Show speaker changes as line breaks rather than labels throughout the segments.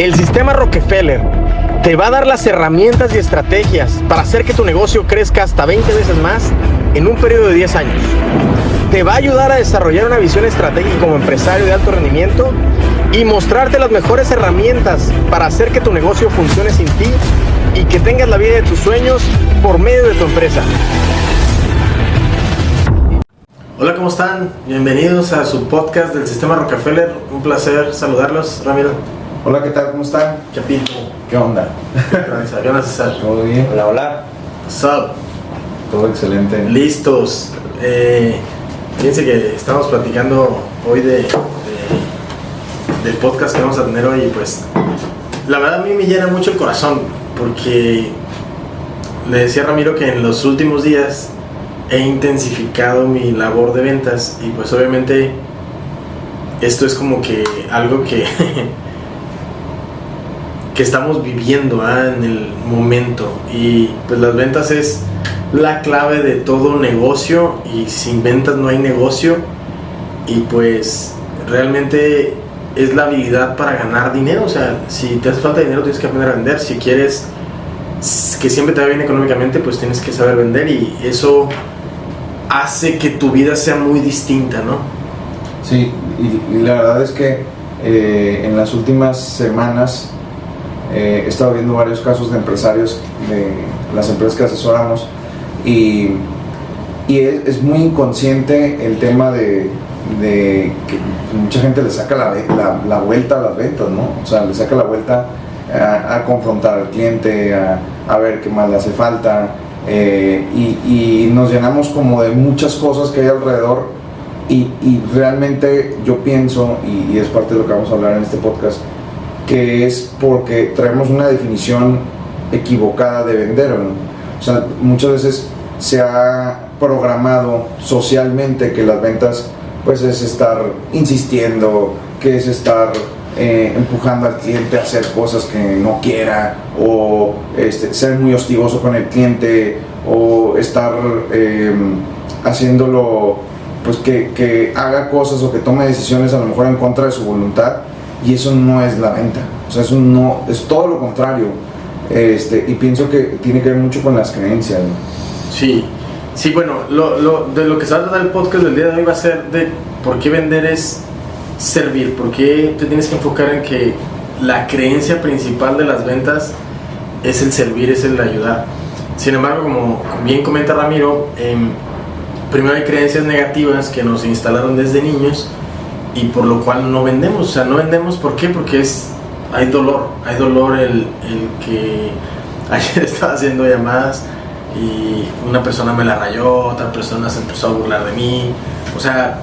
El sistema Rockefeller te va a dar las herramientas y estrategias para hacer que tu negocio crezca hasta 20 veces más en un periodo de 10 años. Te va a ayudar a desarrollar una visión estratégica como empresario de alto rendimiento y mostrarte las mejores herramientas para hacer que tu negocio funcione sin ti y que tengas la vida de tus sueños por medio de tu empresa. Hola, ¿cómo están? Bienvenidos a su podcast del Sistema Rockefeller. Un placer saludarlos, Ramiro.
Hola, ¿qué tal? ¿Cómo están?
Chapito.
¿Qué onda?
¿Qué onda, César?
¿Todo bien?
Hola, hola.
What's up?
Todo excelente.
Listos. Eh, fíjense que estamos platicando hoy de, de- del podcast que vamos a tener hoy y pues la verdad a mí me llena mucho el corazón porque le decía a Ramiro que en los últimos días he intensificado mi labor de ventas y pues obviamente esto es como que algo que que estamos viviendo ¿ah? en el momento. Y pues las ventas es la clave de todo negocio y sin ventas no hay negocio. Y pues realmente es la habilidad para ganar dinero, o sea, si te hace falta dinero tienes que aprender a vender, si quieres que siempre te vaya bien económicamente pues tienes que saber vender. Y eso hace que tu vida sea muy distinta, ¿no?
Sí, y la verdad es que eh, en las últimas semanas eh, he estado viendo varios casos de empresarios de las empresas que asesoramos y, y es, muy inconsciente el tema de, que mucha gente le saca la, la- vuelta a las ventas, ¿no? O sea, le saca la vuelta a, a confrontar al cliente, a, a ver qué más le hace falta eh, y, y nos llenamos como de muchas cosas que hay alrededor y, y realmente yo pienso, y, y es parte de lo que vamos a hablar en este podcast, que es porque traemos una definición equivocada de vender. O sea, muchas veces se ha programado socialmente que las ventas pues es estar insistiendo, que es estar eh, empujando al cliente a hacer cosas que no quiera o este, ser muy hostigoso con el cliente o estar eh, haciéndolo pues que haga cosas o que tome decisiones a lo mejor en contra de su voluntad y eso no es la venta o sea eso no es todo lo contrario este, y pienso que tiene que ver mucho con las creencias.
Sí, sí, bueno, lo, lo- de lo que se va a tratar el podcast del día de hoy va a ser de por qué vender es servir, por qué te tienes que enfocar en que la creencia principal de las ventas es el servir, es el ayudar. Sin embargo, como bien comenta Ramiro, em, primero hay creencias negativas que nos instalaron desde niños y por lo cual no vendemos. O sea, no vendemos, ¿por qué? Porque es, hay dolor, hay dolor el, el que ayer estaba haciendo llamadas y una persona me la rayó, otra persona se empezó a burlar de mí. O sea,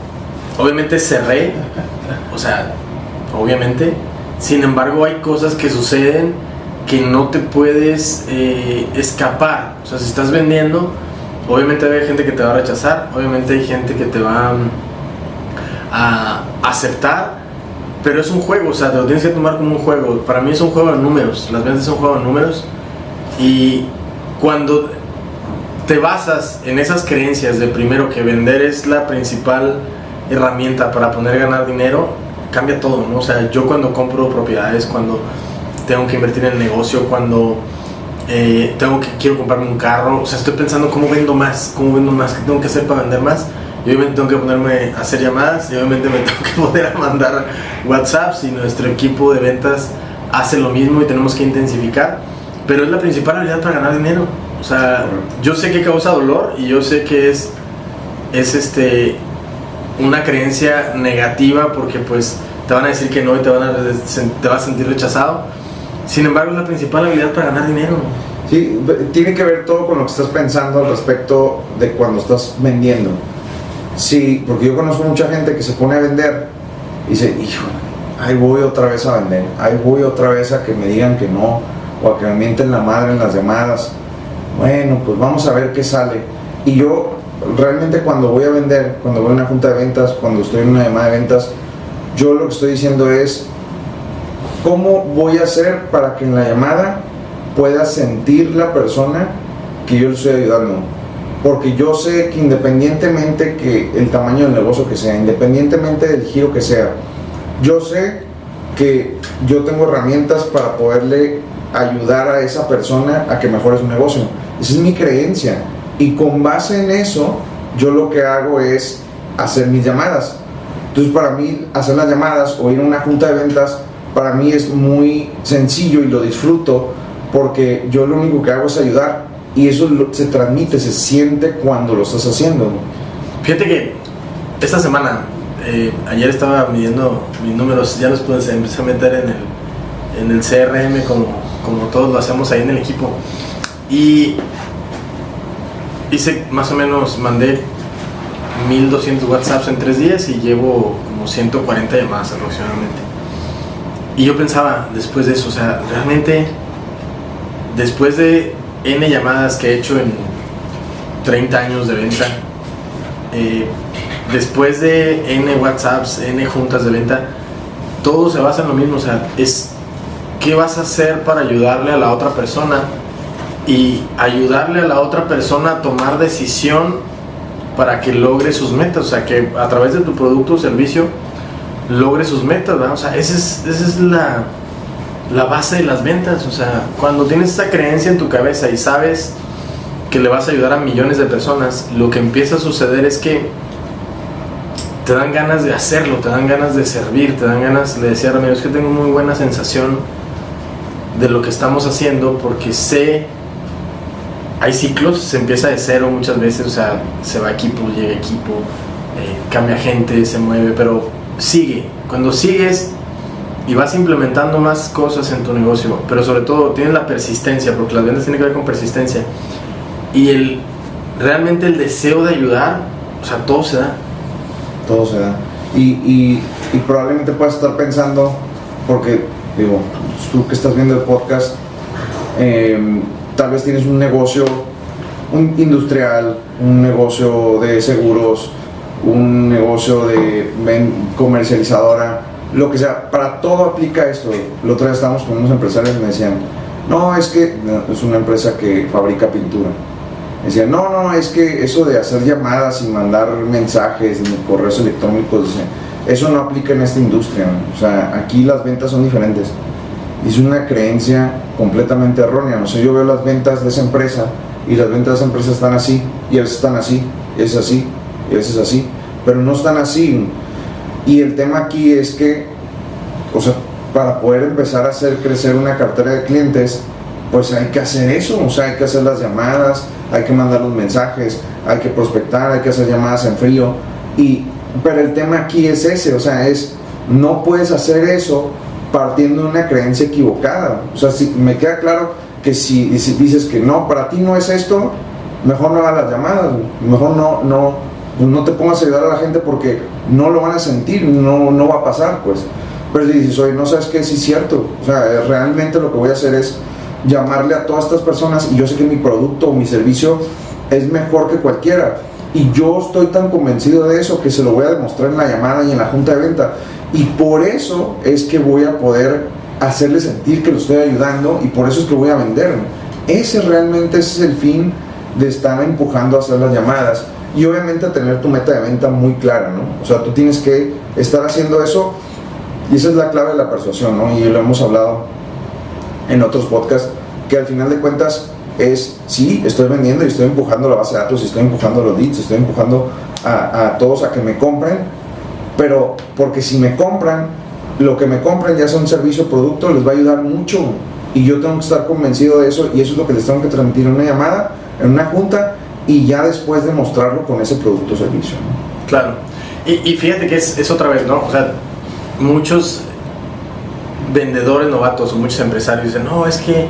obviamente cerré, o sea, obviamente. Sin embargo, hay cosas que suceden que no te puedes eh, escapar. O sea, si estás vendiendo, obviamente hay gente que te va a rechazar, obviamente hay gente que te va mm, a aceptar, pero es un juego, o sea, te lo tienes que tomar como un juego. Para mí es un juego de números, las ventas son un juego de números y cuando te basas en esas creencias de primero que vender es la principal herramienta para poder ganar dinero, cambia todo, ¿no? O sea, yo cuando compro propiedades, cuando tengo que invertir en el negocio, cuando eh, tengo que quiero comprarme un carro, o sea, estoy pensando cómo vendo más, cómo vendo más, qué tengo que hacer para vender más. Y obviamente tengo que ponerme a hacer llamadas y obviamente me tengo que poner a mandar WhatsApps y nuestro equipo de ventas hace lo mismo y tenemos que intensificar. Pero es la principal habilidad para ganar dinero. O sea, yo sé que causa dolor y yo sé que es, es este, una creencia negativa porque pues te van a decir que no y te, van a, te vas a sentir rechazado. Sin embargo, es la principal habilidad para ganar dinero.
Sí, tiene que ver todo con lo que estás pensando al respecto de cuando estás vendiendo. Sí, porque yo conozco mucha gente que se pone a vender y dice, hijo, ahí voy otra vez a vender, ahí voy otra vez a que me digan que no, o a que me mienten la madre en las llamadas. Bueno, pues vamos a ver qué sale. Y yo realmente cuando voy a vender, cuando voy a una junta de ventas, cuando estoy en una llamada de ventas, yo lo que estoy diciendo es, ¿cómo voy a hacer para que en la llamada pueda sentir la persona que yo le estoy ayudando? Porque yo sé que independientemente que el tamaño del negocio que sea, independientemente del giro que sea, yo sé que yo tengo herramientas para poderle ayudar a esa persona a que mejore su negocio. Esa es mi creencia. Y con base en eso, yo lo que hago es hacer mis llamadas. Entonces para mí hacer las llamadas o ir a una junta de ventas, para mí es muy sencillo y lo disfruto porque yo lo único que hago es ayudar y eso se transmite, se siente cuando lo estás haciendo.
Fíjate que esta semana, eh, ayer estaba midiendo mis números, ya los pude empecé a meter en el, en el CRM como, como todos lo hacemos ahí en el equipo. Y hice más o menos, mandé 1200 WhatsApps en tres días y llevo como 140 llamadas aproximadamente. Y yo pensaba, después de eso, o sea, realmente, después de N llamadas que he hecho en 30 años de venta, eh, después de N WhatsApps, N juntas de venta, todo se basa en lo mismo, o sea, es qué vas a hacer para ayudarle a la otra persona y ayudarle a la otra persona a tomar decisión para que logre sus metas, o sea, que a través de tu producto o servicio logre sus metas, ¿verdad? O sea, esa es, esa es la, la base de las ventas. O sea, cuando tienes esa creencia en tu cabeza y sabes que le vas a ayudar a millones de personas, lo que empieza a suceder es que te dan ganas de hacerlo, te dan ganas de servir, te dan ganas, le decía a Ramiro, es que tengo muy buena sensación de lo que estamos haciendo porque sé, hay ciclos, se empieza de cero muchas veces, o sea, se va equipo, llega equipo, eh, cambia gente, se mueve, pero sigue. Cuando sigues, y vas implementando más cosas en tu negocio, pero sobre todo tienes la persistencia, porque las ventas tienen que ver con persistencia, y el, realmente el deseo de ayudar, o sea, todo se da.
Todo se da. Y, y, probablemente puedas estar pensando, porque, digo, tú que estás viendo el podcast, em, tal vez tienes un negocio un industrial, un negocio de seguros, un negocio de comercializadora, lo que sea, para todo aplica esto. El otro día estábamos con unos empresarios y me decían, no, es que es una empresa que fabrica pintura. Me decían, no, no, es que eso de hacer llamadas y mandar mensajes en correos electrónicos, eso no aplica en esta industria. O sea, aquí las ventas son diferentes. Es una creencia completamente errónea. O sea, yo veo las ventas de esa empresa y las ventas de esa empresa están así, y a veces están así, y es así, y a veces así, pero no están así y el tema aquí es que, o sea, para poder empezar a hacer crecer una cartera de clientes, pues hay que hacer eso, o sea, hay que hacer las llamadas, hay que mandar los mensajes, hay que prospectar, hay que hacer llamadas en frío. Y, pero el tema aquí es ese, o sea, es, no puedes hacer eso partiendo de una creencia equivocada. O sea, si, me queda claro que si, si dices que no, para ti no es esto, mejor no hagas las llamadas, mejor no, no, no te pongas a ayudar a la gente porque no lo van a sentir, no, no va a pasar, pues. Pero si dices, oye, no sabes qué, sí es cierto. O sea, realmente lo que voy a hacer es llamarle a todas estas personas y yo sé que mi producto o mi servicio es mejor que cualquiera. Y yo estoy tan convencido de eso que se lo voy a demostrar en la llamada y en la junta de venta. Y por eso es que voy a poder hacerle sentir que lo estoy ayudando y por eso es que voy a vender. Ese realmente es el fin de estar empujando a hacer las llamadas y obviamente tener tu meta de venta muy clara, ¿no? O sea, tú tienes que estar haciendo eso y esa es la clave de la persuasión, ¿no? Y lo hemos hablado en otros podcasts, que al final de cuentas es, sí, estoy vendiendo y estoy empujando la base de datos, estoy empujando los leads, estoy empujando a, a todos a que me compren, pero porque si me compran, lo que me compren, ya sea un servicio o producto, les va a ayudar mucho. Y yo tengo que estar convencido de eso y eso es lo que les tengo que transmitir en una llamada, en una junta y ya después demostrarlo con ese producto o servicio.
Claro. Y, fíjate que es, es, otra vez, ¿no? O sea, muchos vendedores novatos o muchos empresarios dicen, no, es que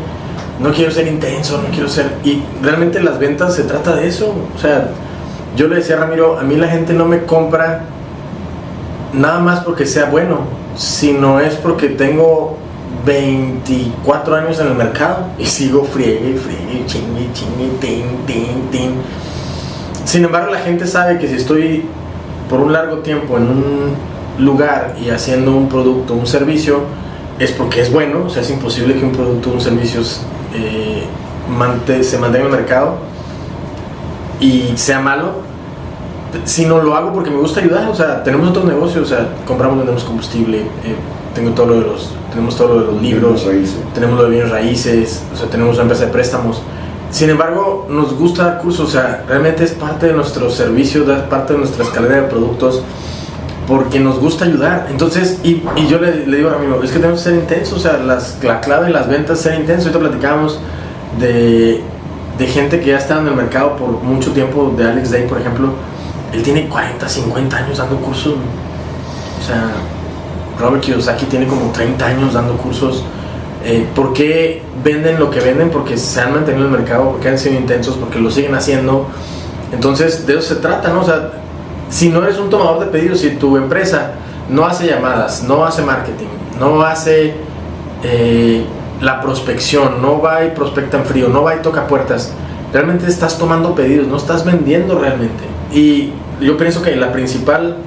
no quiero ser intenso, no quiero ser... Y realmente las ventas se trata de eso. O sea, yo le decía a Ramiro, a mí la gente no me compra nada más porque sea bueno, sino es porque tengo 24 años en el mercado y sigo friegue, friegue, chingue, chingue, tin, tin, tin. Sin embargo, la gente sabe que si estoy por un largo tiempo en un lugar y haciendo un producto, un servicio, es porque es bueno, o sea, es imposible que un producto, un servicio eh, se mantenga en el mercado y sea malo, si no lo hago porque me gusta ayudar, o sea, tenemos otros negocios, o sea, compramos, vendemos combustible, eh, tengo todo lo de los, tenemos todo lo de los libros, tenemos lo de bienes raíces, o sea, tenemos una empresa de préstamos. Sin embargo, nos gusta dar cursos, o sea, realmente es parte de nuestro servicio, es parte de nuestra escalera de productos, porque nos gusta ayudar. Entonces, y, y yo le, le, digo a mi amigo, es que tenemos que ser intensos, o sea, las, la clave de las ventas es ser intenso. Ahorita platicábamos de, de gente que ya está en el mercado por mucho tiempo, de Alex Day, por ejemplo, él tiene 40, 50 años dando cursos. O sea, Robert Kiyosaki tiene como 30 años dando cursos. Eh, ¿Por qué venden lo que venden? Porque se han mantenido en el mercado, porque han sido intensos, porque lo siguen haciendo. Entonces, de eso se trata, ¿no? O sea, si no eres un tomador de pedidos, si tu empresa no hace llamadas, no hace marketing, no hace eh, la prospección, no va y prospecta en frío, no va y toca puertas, realmente estás tomando pedidos, no estás vendiendo realmente. Y yo pienso que la principal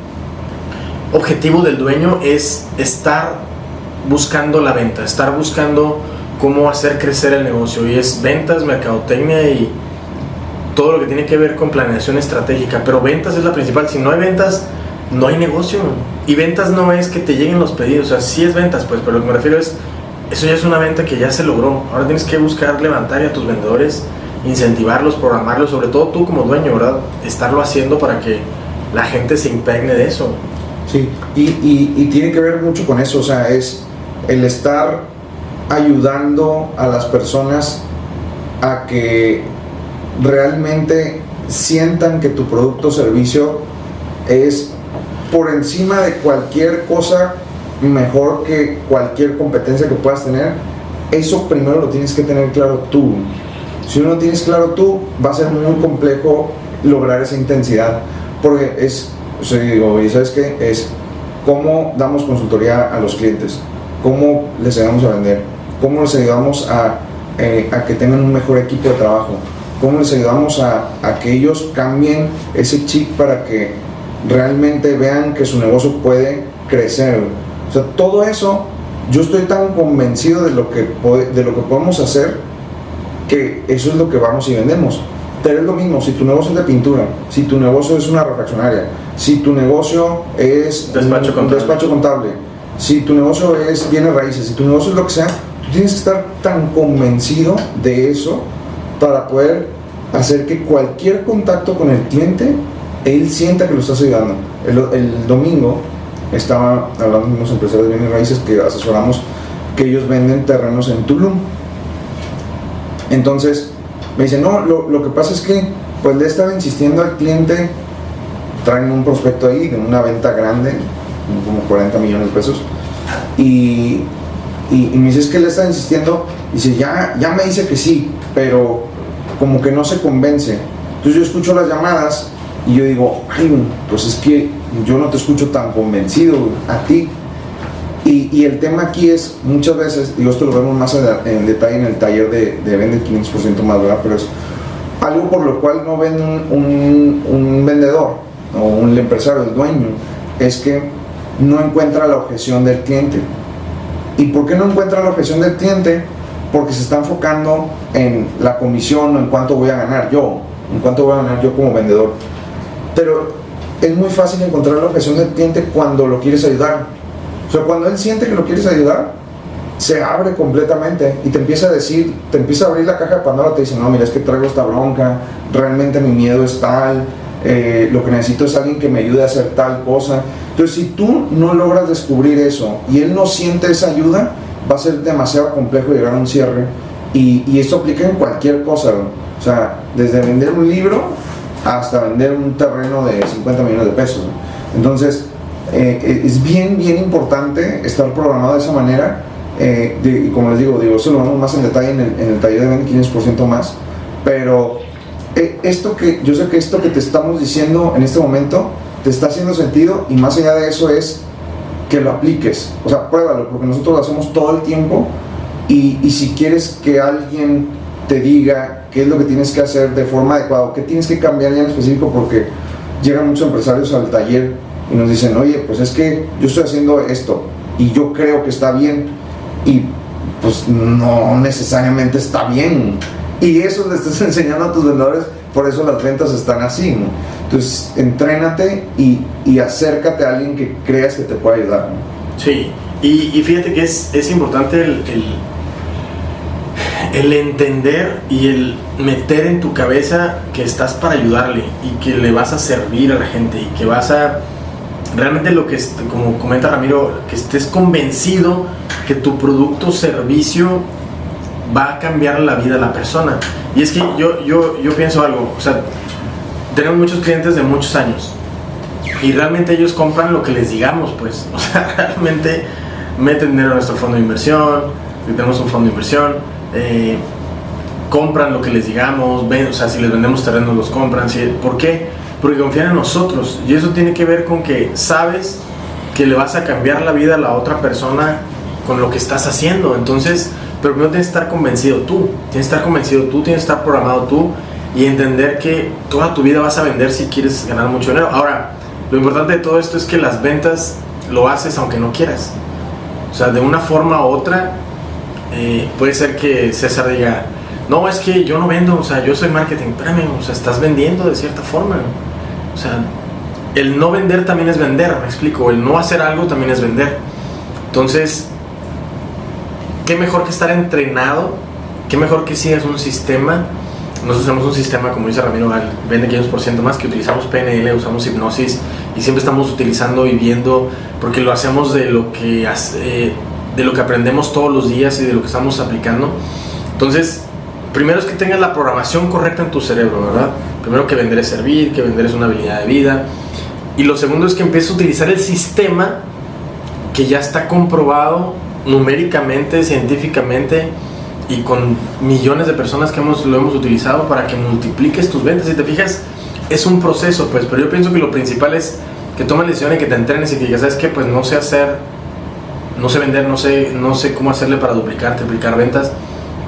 objetivo del dueño es estar buscando la venta, estar buscando cómo hacer crecer el negocio. Y es ventas, mercadotecnia y todo lo que tiene que ver con planeación estratégica, pero ventas es la principal, si no hay ventas no hay negocio. Y ventas no es que te lleguen los pedidos, o sea, sí es ventas pues, pero lo que me refiero es eso ya es una venta que ya se logró. Ahora tienes que buscar levantar a tus vendedores, incentivarlos, programarlos, sobre todo tú como dueño, ¿verdad? Estarlo haciendo para que la gente se impregne de eso.
Sí, y, y, tiene que ver mucho con eso, o sea, es el estar ayudando a las personas a que realmente sientan que tu producto o servicio es por encima de cualquier cosa mejor que cualquier competencia que puedas tener, eso primero lo tienes que tener claro tú. Si no lo tienes claro tú, va a ser muy complejo lograr esa intensidad. Porque es, o digo, ¿y sabes qué? Es cómo damos consultoría a los clientes, cómo les ayudamos a vender, cómo les ayudamos a, eh, a que tengan un mejor equipo de trabajo, cómo les ayudamos a, a que ellos cambien ese chip para que realmente vean que su negocio puede crecer o sea, todo eso, yo estoy tan convencido de lo que, de lo que podemos hacer que eso es lo que vamos y vendemos. Pero es lo mismo, si tu negocio es de pintura, si tu negocio es una refaccionaria, si tu negocio es
despacho
un, despacho contable, si tu negocio es bienes raíces, si tu negocio es lo que sea, tú tienes que estar tan convencido de eso para poder hacer que cualquier contacto con el cliente, él sienta que lo estás ayudando. El, el domingo estaba hablando con unos empresarios de bienes raíces que asesoramos que ellos venden terrenos en Tulum. Entonces me dicen, no, lo, que pasa es que pues le estaba insistiendo al cliente, traen un prospecto ahí de una venta grande, como 40 millones de pesos, y, y, me dice, es que le está insistiendo, dice, ya, ya me dice que sí, pero como que no se convence. Entonces yo escucho las llamadas y yo digo, ay, pues es que yo no te escucho tan convencido a ti. Y, el tema aquí es, muchas veces, y esto lo vemos más en, detalle en el taller de, de Vende 500% más, ¿verdad? Pero es algo por lo cual no ven un, un, vendedor o un empresario, el dueño, es que no encuentra la objeción del cliente. ¿Y por qué no encuentra la objeción del cliente? Porque se está enfocando en la comisión o en cuánto voy a ganar yo, en cuánto voy a ganar yo como vendedor. Pero es muy fácil encontrar la objeción del cliente cuando lo quieres ayudar. O sea, cuando él siente que lo quieres ayudar, se abre completamente y te empieza a decir, te empieza a abrir la caja de Pandora, te dice, no, mira, es que traigo esta bronca, realmente mi miedo es tal, eh, lo que necesito es alguien que me ayude a hacer tal cosa. Entonces, si tú no logras descubrir eso y él no siente esa ayuda, va a ser demasiado complejo llegar a un cierre. Y, y esto aplica en cualquier cosa. O sea, desde vender un libro hasta vender un terreno de 50 millones de pesos. Entonces, eh, es bien, bien importante estar programado de esa manera. Eh, y como les digo, digo, eso lo vamos más en detalle en el, en el taller de 15% más. Pero eh, esto que, yo sé que esto que te estamos diciendo en este momento te está haciendo sentido y más allá de eso es que lo apliques. O sea, pruébalo, porque nosotros lo hacemos todo el tiempo. Y, y si quieres que alguien te diga qué es lo que tienes que hacer de forma adecuada, qué tienes que cambiar ya en específico, porque llegan muchos empresarios al taller y nos dicen, oye, pues es que yo estoy haciendo esto y yo creo que está bien y pues no necesariamente está bien. Y eso le estás enseñando a tus vendedores, por eso las ventas están así. Entonces, entrénate y, y, acércate a alguien que creas que te pueda ayudar.
Sí, Y, fíjate que es, es importante el, el, entender y el meter en tu cabeza que estás para ayudarle y que le vas a servir a la gente y que vas a realmente lo que, como comenta Ramiro, que estés convencido que tu producto o servicio va a cambiar la vida de la persona. Y es que yo, yo, yo pienso algo, o sea, tenemos muchos clientes de muchos años y realmente ellos compran lo que les digamos, pues, o sea, realmente meten dinero a nuestro fondo de inversión, tenemos un fondo de inversión, eh, compran lo que les digamos, ven, o sea, si les vendemos terrenos los compran, ¿por qué? Porque confían en nosotros y eso tiene que ver con que sabes que le vas a cambiar la vida a la otra persona con lo que estás haciendo, entonces, pero no tienes que estar convencido tú, tienes que estar convencido tú, tienes que estar programado tú y entender que toda tu vida vas a vender si quieres ganar mucho dinero. Ahora, lo importante de todo esto es que las ventas lo haces aunque no quieras. O sea, de una forma u otra, eh, puede ser que César diga, no, es que yo no vendo, o sea, yo soy marketing, espérame, o sea, estás vendiendo de cierta forma. O sea, el no vender también es vender, me explico, el no hacer algo también es vender. Entonces, qué mejor que estar entrenado, qué mejor que sigas un sistema nosotros tenemos un sistema, como dice Ramiro, vende 500% más, que utilizamos PNL, usamos hipnosis y siempre estamos utilizando y viendo, porque lo hacemos de lo que, de lo que aprendemos todos los días y de lo que estamos aplicando. Entonces, primero es que tengas la programación correcta en tu cerebro, ¿verdad? Primero que vender es servir, que vender es una habilidad de vida. Y lo segundo es que empieces a utilizar el sistema que ya está comprobado numéricamente, científicamente, y con millones de personas que hemos, lo hemos utilizado para que multipliques tus ventas. Si te fijas, es un proceso, pues, pero yo pienso que lo principal es que tomes lecciones y que te entrenes y que digas, ¿sabes qué? Pues no sé hacer, no sé vender, no sé, no sé cómo hacerle para duplicar, triplicar ventas.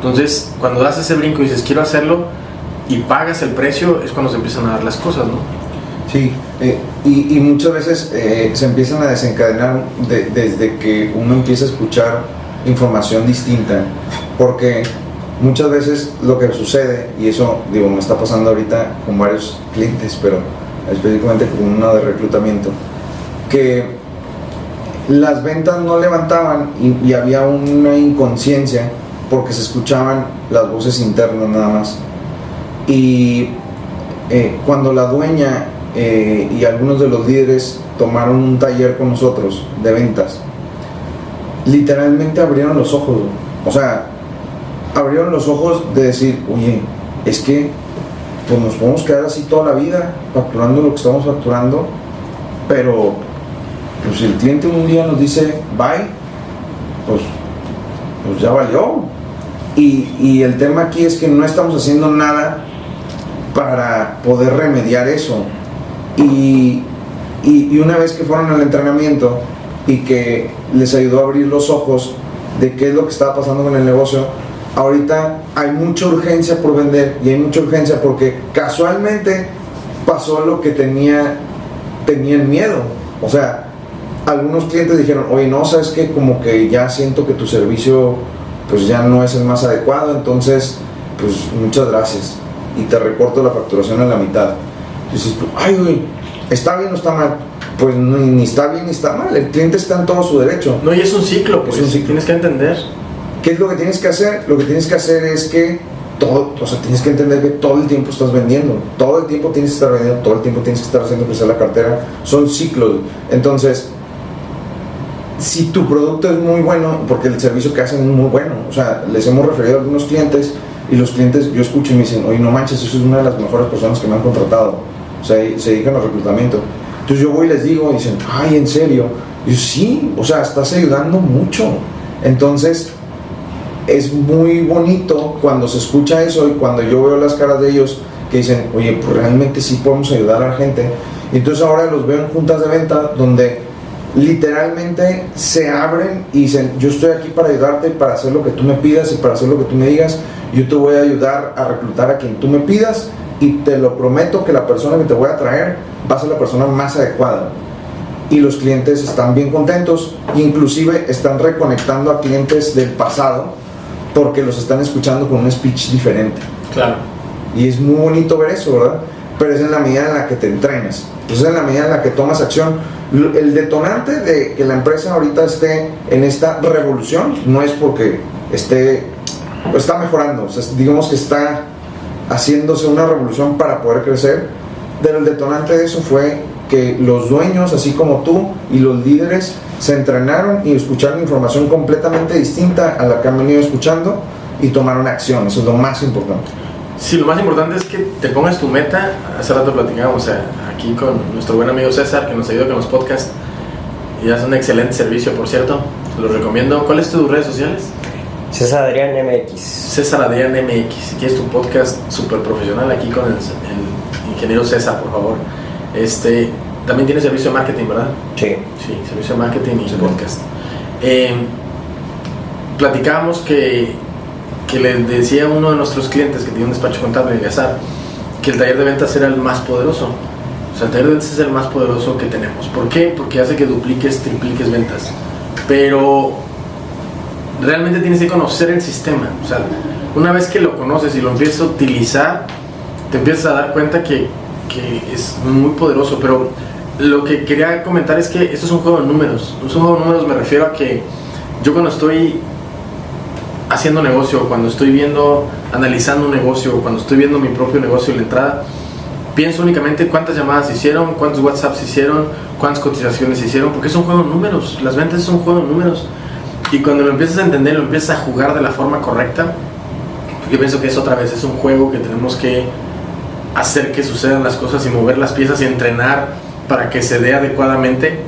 Entonces, cuando das ese brinco y dices, quiero hacerlo y pagas el precio, es cuando se empiezan a dar las cosas, ¿no?
Sí, eh, y, muchas veces eh, se empiezan a desencadenar desde que uno empieza a escuchar información distinta porque muchas veces lo que sucede, y eso digo, me está pasando ahorita con varios clientes, pero específicamente con uno de reclutamiento, que las ventas no levantaban y, había una inconsciencia porque se escuchaban las voces internas nada más. Y eh, cuando la dueña eh, y algunos de los líderes tomaron un taller con nosotros de ventas, literalmente abrieron los ojos. O sea, abrieron los ojos de decir, oye, es que pues nos podemos quedar así toda la vida facturando lo que estamos facturando, pero pues si el cliente un día nos dice bye, pues, pues ya valió. Y, el tema aquí es que no estamos haciendo nada para poder remediar eso. Y, y, y, una vez que fueron al entrenamiento y que les ayudó a abrir los ojos de qué es lo que estaba pasando con el negocio, ahorita hay mucha urgencia por vender y hay mucha urgencia porque casualmente pasó lo que tenía, tenían miedo. O sea, algunos clientes dijeron, oye, no, sabes que como que ya siento que tu servicio pues ya no es el más adecuado, entonces pues muchas gracias y te recorto la facturación a la mitad. Dices, ay, güey, ¿está bien o está mal? Pues ni, está bien ni está mal, el cliente está en todo su derecho.
No, y es un ciclo, pues, es un ciclo. tienes que entender.
¿Qué es lo que tienes que hacer? Lo que tienes que hacer es que todo, o sea, tienes que entender que todo el tiempo estás vendiendo, todo el tiempo tienes que estar vendiendo, todo el tiempo tienes que estar haciendo crecer la cartera, son ciclos. Entonces, si tu producto es muy bueno, porque el servicio que hacen es muy bueno, o sea, les hemos referido a algunos clientes y los clientes, yo escucho y me dicen, oye, no manches, eso es una de las mejores personas que me han contratado, o sea, se dedican al reclutamiento. Entonces yo voy y les digo, y dicen, ay, ¿en serio? Y yo, sí, o sea, estás ayudando mucho. Entonces, es muy bonito cuando se escucha eso y cuando yo veo las caras de ellos que dicen, oye, pues realmente sí podemos ayudar a la gente. Entonces ahora los veo en juntas de venta donde literalmente se abren y dicen, yo estoy aquí para ayudarte, para hacer lo que tú me pidas y para hacer lo que tú me digas. Yo te voy a ayudar a reclutar a quien tú me pidas y te lo prometo que la persona que te voy a traer va a ser la persona más adecuada. Y los clientes están bien contentos, inclusive están reconectando a clientes del pasado porque los están escuchando con un speech diferente.
Claro.
Y es muy bonito ver eso, ¿verdad? Pero es en la medida en la que te entrenas. Entonces, en la medida en la que tomas acción. el detonante de que la empresa ahorita esté en esta revolución no es porque esté, está mejorando, digamos que está haciéndose una revolución para poder crecer, pero el detonante de eso fue que los dueños, así como tú y los líderes, se entrenaron y escucharon información completamente distinta a la que han venido escuchando y tomaron acción. Eso es lo más importante.
Sí, lo más importante es que te pongas tu meta. Hace rato platicábamos aquí con nuestro buen amigo César, que nos ayuda con los podcasts. Y hace un excelente servicio, por cierto. Te lo recomiendo. ¿Cuáles son tus redes sociales?
César Adrián MX.
César Adrián MX. Si quieres tu podcast súper profesional aquí con el, ingeniero César, por favor. Este, también tiene servicio de marketing, ¿verdad?
Sí.
Sí, servicio de marketing y podcast. Eh, platicábamos que que le decía uno de nuestros clientes que tiene un despacho contable de Gazar que el taller de ventas era el más poderoso. O sea, el taller de ventas es el más poderoso que tenemos. ¿Por qué? Porque hace que dupliques, tripliques ventas. Pero realmente tienes que conocer el sistema. O sea, una vez que lo conoces y lo empiezas a utilizar, te empiezas a dar cuenta que, que es muy poderoso. Pero lo que quería comentar es que esto es un juego de números. Es un juego de números me refiero a que yo cuando estoy haciendo negocio, cuando estoy viendo, analizando un negocio, cuando estoy viendo mi propio negocio y la entrada, pienso únicamente cuántas llamadas hicieron, cuántos WhatsApps hicieron, cuántas cotizaciones hicieron, porque es un juego de números, las ventas es un juego de números. Y cuando lo empiezas a entender, lo empiezas a jugar de la forma correcta, yo pienso que es otra vez, es un juego que tenemos que hacer que sucedan las cosas y mover las piezas y entrenar para que se dé adecuadamente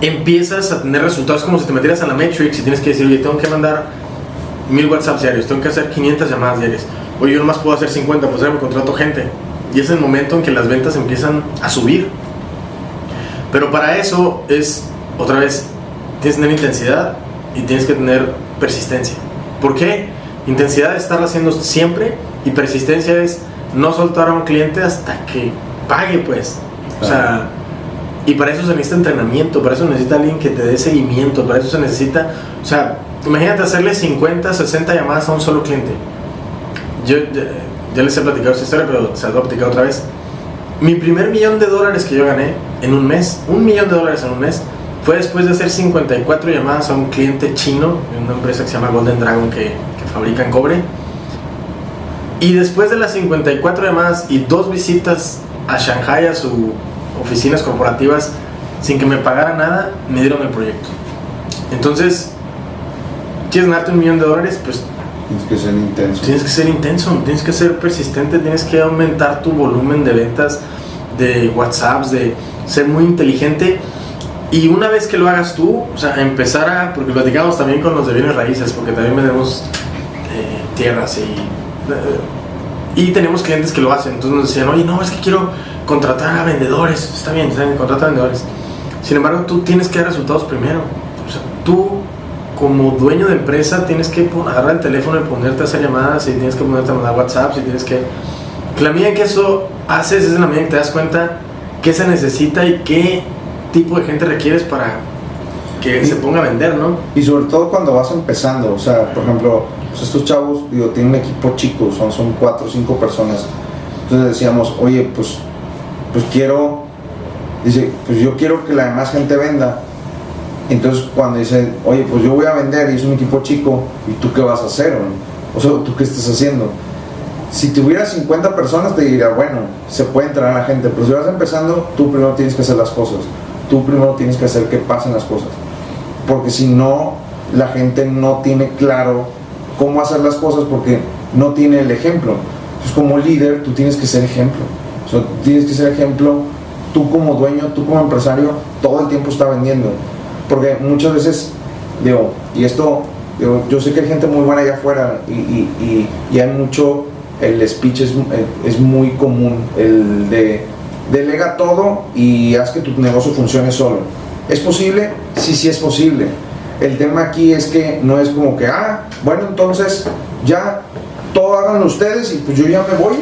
empiezas a tener resultados como si te metieras a la Matrix y tienes que decir, oye, tengo que mandar mil WhatsApp diarios, tengo que hacer 500 llamadas diarias. Oye, yo nomás puedo hacer 50, pues ya me contrato gente. Y es el momento en que las ventas empiezan a subir. Pero para eso es, otra vez, tienes que tener intensidad y tienes que tener persistencia. ¿Por qué? Intensidad es estar haciendo siempre y persistencia es no soltar a un cliente hasta que pague, pues. O sea, y para eso se necesita entrenamiento, para eso necesita alguien que te dé seguimiento, para eso se necesita, o sea, imagínate hacerle 50, 60 llamadas a un solo cliente. Yo ya, les he platicado esta historia, pero se las voy a platicar otra vez. Mi primer millón de dólares que yo gané en un mes, un millón de dólares en un mes, fue después de hacer 54 llamadas a un cliente chino, en una empresa que se llama Golden Dragon que, que fabrica en cobre. Y después de las 54 llamadas y dos visitas a Shanghai, a su oficinas corporativas, sin que me pagara nada, me dieron el proyecto. Entonces, ¿quieres ganarte un millón de dólares? Pues
tienes que ser intenso.
Tienes que ser intenso, tienes que ser persistente, tienes que aumentar tu volumen de ventas, de WhatsApps, de ser muy inteligente. Y una vez que lo hagas tú, o sea, empezar a, porque platicamos también con los de bienes raíces, porque también vendemos eh, tierras y, eh, y tenemos clientes que lo hacen. Entonces nos decían, oye, no, es que quiero contratar a vendedores, está bien, está bien, contrata a vendedores. Sin embargo, tú tienes que dar resultados primero. O sea, tú como dueño de empresa tienes que agarrar el teléfono y ponerte a hacer llamadas y tienes que ponerte a mandar WhatsApp y tienes que... La medida que eso haces es en la medida que te das cuenta qué se necesita y qué tipo de gente requieres para que se ponga a vender, ¿no?
Y sobre todo cuando vas empezando, o sea, por ejemplo, pues estos chavos, digo, tienen un equipo chico, son, son cuatro o cinco personas. Entonces decíamos, oye, pues pues quiero, dice, pues yo quiero que la demás gente venda. Entonces cuando dice, oye, pues yo voy a vender y es un equipo chico, ¿y tú qué vas a hacer? O sea, ¿tú qué estás haciendo? Si tuvieras 50 personas te diría, bueno, se puede entrar a la gente, pero si vas empezando, tú primero tienes que hacer las cosas. Tú primero tienes que hacer que pasen las cosas. Porque si no, la gente no tiene claro cómo hacer las cosas porque no tiene el ejemplo. Entonces como líder, tú tienes que ser ejemplo. O sea, tienes que ser ejemplo, tú como dueño, tú como empresario, todo el tiempo está vendiendo. Porque muchas veces, digo, y esto, digo, yo sé que hay gente muy buena allá afuera y, y, y, hay mucho, el speech es, es muy común, el de delega todo y haz que tu negocio funcione solo. ¿Es posible? Sí, sí es posible. El tema aquí es que no es como que, ah, bueno, entonces ya todo háganlo ustedes y pues yo ya me voy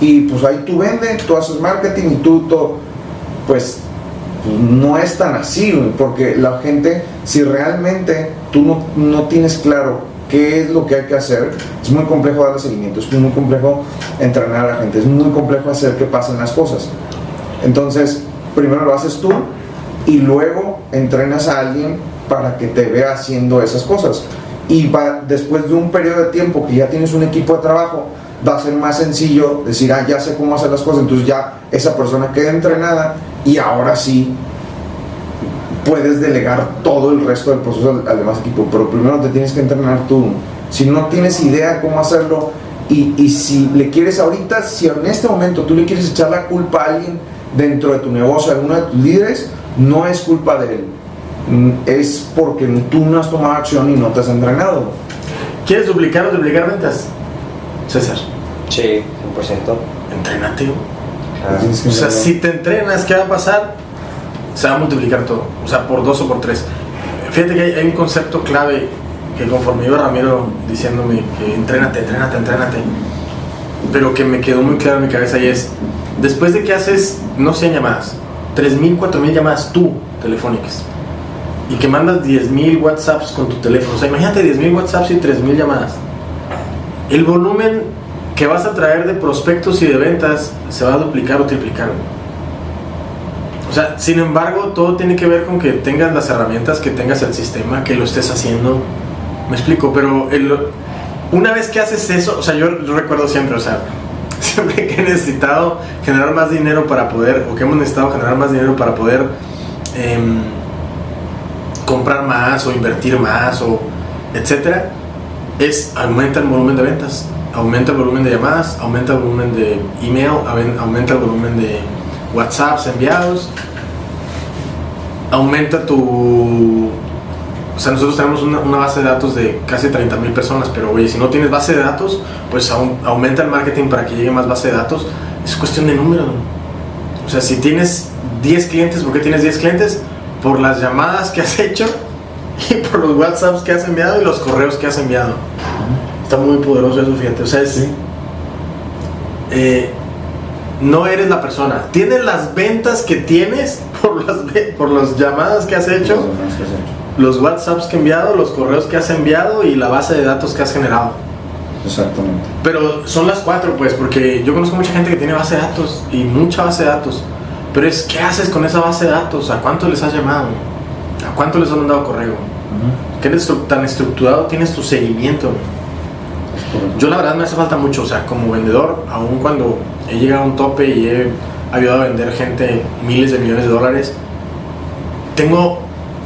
y pues ahí tú vendes, tú haces marketing y tú todo, pues, no es tan así, porque la gente, si realmente tú no, no, tienes claro qué es lo que hay que hacer, es muy complejo darle seguimiento, es muy complejo entrenar a la gente, es muy complejo hacer que pasen las cosas. Entonces, primero lo haces tú y luego entrenas a alguien para que te vea haciendo esas cosas. Y va, después de un periodo de tiempo que ya tienes un equipo de trabajo, va a ser más sencillo decir, ah, ya sé cómo hacer las cosas, entonces ya esa persona queda entrenada y ahora sí puedes delegar todo el resto del proceso al, al demás equipo, pero primero te tienes que entrenar tú. Si no tienes idea cómo hacerlo y, y si le quieres ahorita, si en este momento tú le quieres echar la culpa a alguien dentro de tu negocio, a alguno de tus líderes, no es culpa de él, Mm, es porque tú no has tomado acción y no te has entrenado.
¿Quieres duplicar o duplicar ventas? César,
Sí, 100%.
entrénate. O sea, si te entrenas, ¿qué va a pasar? Se va a multiplicar todo. O sea, por dos o por tres. Fíjate que hay, hay un concepto clave que conforme iba Ramiro diciéndome que entrénate, entrénate, entrénate, pero que me quedó muy claro en mi cabeza y es, después de que haces, no 100 llamadas, 3.000, 4.000 llamadas tú, telefónicas, y que mandas 10.000 WhatsApps con tu teléfono, o sea, imagínate 10.000 WhatsApps y 3.000 llamadas, el volumen que vas a traer de prospectos y de ventas se va a duplicar o triplicar. O sea, sin embargo, todo tiene que ver con que tengas las herramientas, que tengas el sistema, que lo estés haciendo. Me explico, pero una vez que haces eso, o sea, yo recuerdo siempre, o sea, siempre que he necesitado generar más dinero para poder, o que hemos necesitado generar más dinero para poder em, comprar más o invertir más o etcétera, es aumenta el volumen de ventas, aumenta el volumen de llamadas, aumenta el volumen de email, aumenta el volumen de WhatsApps enviados, aumenta tu... O sea, nosotros tenemos una, base de datos de casi 30 mil personas, pero oye, si no tienes base de datos, pues aumenta el marketing para que llegue más base de datos. Es cuestión de número. O sea, si tienes 10 clientes, ¿por qué tienes 10 clientes? Por las llamadas que has hecho y por los WhatsApps que has enviado y los correos que has enviado. Está muy poderoso eso, fíjate. O sea, es. eh, no eres la persona. Tienes las ventas que tienes por las, por las llamadas que has hecho, los WhatsApps que has enviado, los correos que has enviado y la base de datos que has generado.
Exactamente.
Pero son las cuatro, pues, porque yo conozco mucha gente que tiene base de datos y mucha base de datos. Pero es, ¿qué haces con esa base de datos? ¿A cuánto les has llamado? ¿A cuánto les has mandado correo? ¿Qué eres estru- tan estructurado tienes tu seguimiento? Yo la verdad me hace falta mucho, o sea, como vendedor, aun cuando he llegado a un tope y he ayudado a vender gente miles de millones de dólares, tengo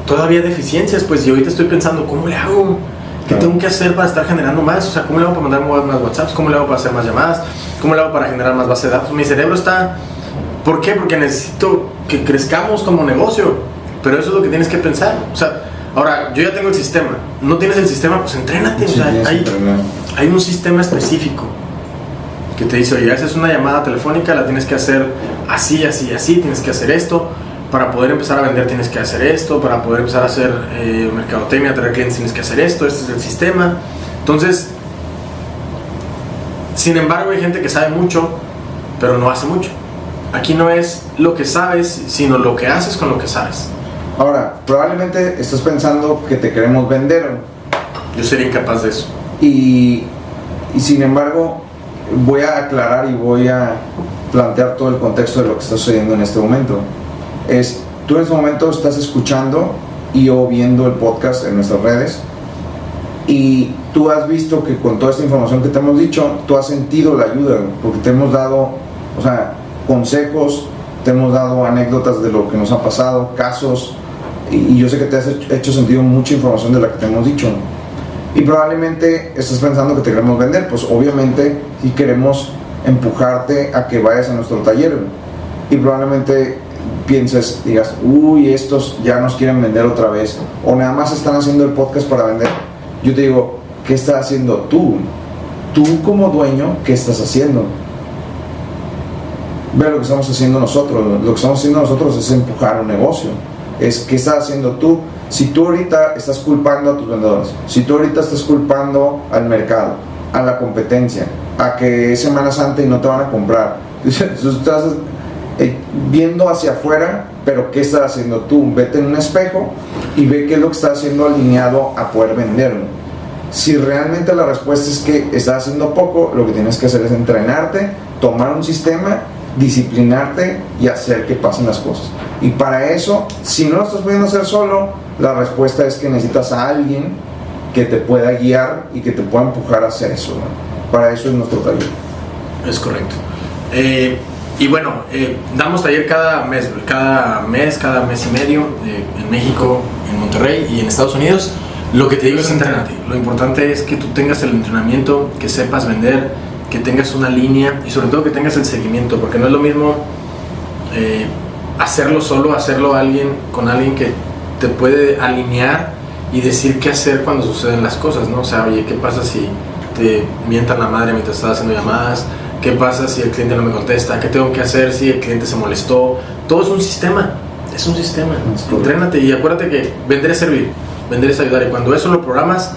todavía deficiencias, pues, y ahorita estoy pensando, ¿cómo le hago? ¿Qué
Claro.
tengo que hacer para estar generando más? O sea, ¿cómo le hago para mandar más WhatsApps? ¿Cómo le hago para hacer más llamadas? ¿Cómo le hago para generar más base de datos? Mi cerebro está... ¿Por qué? Porque necesito que crezcamos como negocio. Pero eso es lo que tienes que pensar. O sea, ahora, yo ya tengo el sistema. No tienes el sistema, pues entrénate. o
Sí,
sea,
tienes que
hay, un sistema específico que te dice, oye, haces una llamada telefónica, la tienes que hacer así, así, así, tienes que hacer esto. Para poder empezar a vender tienes que hacer esto, para poder empezar a hacer eh, mercadotecnia, traer clientes tienes que hacer esto, este es el sistema. Entonces, sin embargo, hay gente que sabe mucho, pero no hace mucho. Aquí no es lo que sabes, sino lo que haces con lo que sabes.
Ahora, probablemente estás pensando que te queremos vender
Yo sería incapaz de eso.
y, y sin embargo voy a aclarar y voy a plantear todo el contexto de lo que está sucediendo en este momento. Es, tú en este momento estás escuchando y o viendo el podcast en nuestras redes y tú has visto que con toda esta información que te hemos dicho, tú has sentido la ayuda, porque te hemos dado, o sea, consejos, te hemos dado anécdotas de lo que nos ha pasado, casos, y, y yo sé que te has hecho, sentido mucha información de la que te hemos dicho. Y probablemente estás pensando que te queremos vender, pues obviamente si queremos empujarte a que vayas a nuestro taller. Y probablemente pienses, digas, uy, estos ya nos quieren vender otra vez, o nada más están haciendo el podcast para vender. Yo te digo, ¿qué estás haciendo tú? Tú como dueño, ¿qué estás haciendo? Ve lo que estamos haciendo nosotros. Lo que estamos haciendo nosotros es empujar un negocio. Es qué estás haciendo tú. Si tú ahorita estás culpando a tus vendedores, si tú ahorita estás culpando al mercado, a la competencia, a que es Semana Santa y no te van a comprar, tú estás eh, viendo hacia afuera, pero ¿qué estás haciendo tú? Vete en un espejo y ve qué es lo que estás haciendo alineado a poder venderlo. Si realmente la respuesta es que estás haciendo poco, lo que tienes que hacer es entrenarte, tomar un sistema, disciplinarte y hacer que pasen las cosas. Y para eso, si no lo estás pudiendo hacer solo, la respuesta es que necesitas a alguien que te pueda guiar y que te pueda empujar a hacer eso. Para eso es nuestro taller.
Es correcto. Eh, y bueno, eh, damos taller cada mes, cada mes, cada mes y medio eh, en México, en Monterrey y en Estados Unidos. Lo que te digo es entrenarte. Lo importante es que tú tengas el entrenamiento, que sepas vender, que tengas una línea y sobre todo que tengas el seguimiento, porque no es lo mismo eh, hacerlo solo, hacerlo alguien con alguien que te puede alinear y decir qué hacer cuando suceden las cosas, ¿no? O sea, oye, ¿qué pasa si te mientan la madre mientras estás haciendo llamadas? ¿Qué pasa si el cliente no me contesta? ¿Qué tengo que hacer si el cliente se molestó? Todo es un sistema, es un sistema. Entrénate y acuérdate que vender es servir, vender es ayudar. Y cuando eso lo programas,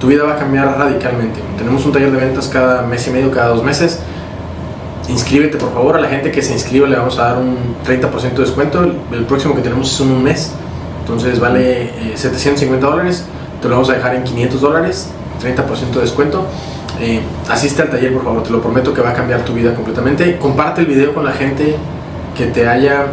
tu vida va a cambiar radicalmente. Tenemos un taller de ventas cada mes y medio, cada dos meses. Inscríbete por favor, a la gente que se inscriba le vamos a dar un 30% de descuento. El próximo que tenemos es un mes, entonces vale 750 eh, dólares. Te lo vamos a dejar en 500 dólares, 30% de descuento. Eh, asiste al taller, por favor, te lo prometo que va a cambiar tu vida completamente. Comparte el video con la gente que te haya,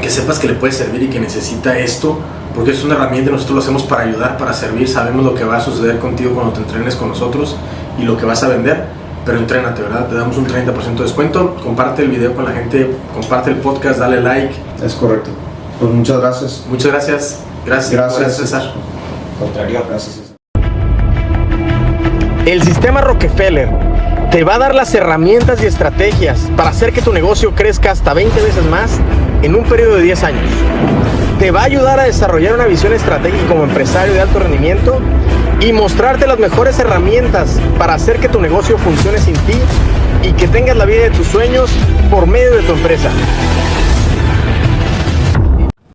que sepas que le puede servir y que necesita esto, porque es una herramienta, nosotros lo hacemos para ayudar, para servir, sabemos lo que va a suceder contigo cuando te entrenes con nosotros y lo que vas a vender, pero entrénate, ¿verdad? Te damos un 30% de descuento, comparte el video con la gente, comparte el podcast, dale like.
Es correcto. Pues muchas gracias.
Muchas gracias. Gracias, gracias César.
Contrario.
Gracias.
El sistema Rockefeller te va a dar las herramientas y estrategias para hacer que tu negocio crezca hasta 20 veces más en un periodo de 10 años. Te va a ayudar a desarrollar una visión estratégica como empresario de alto rendimiento y mostrarte las mejores herramientas para hacer que tu negocio funcione sin ti y que tengas la vida de tus sueños por medio de tu empresa.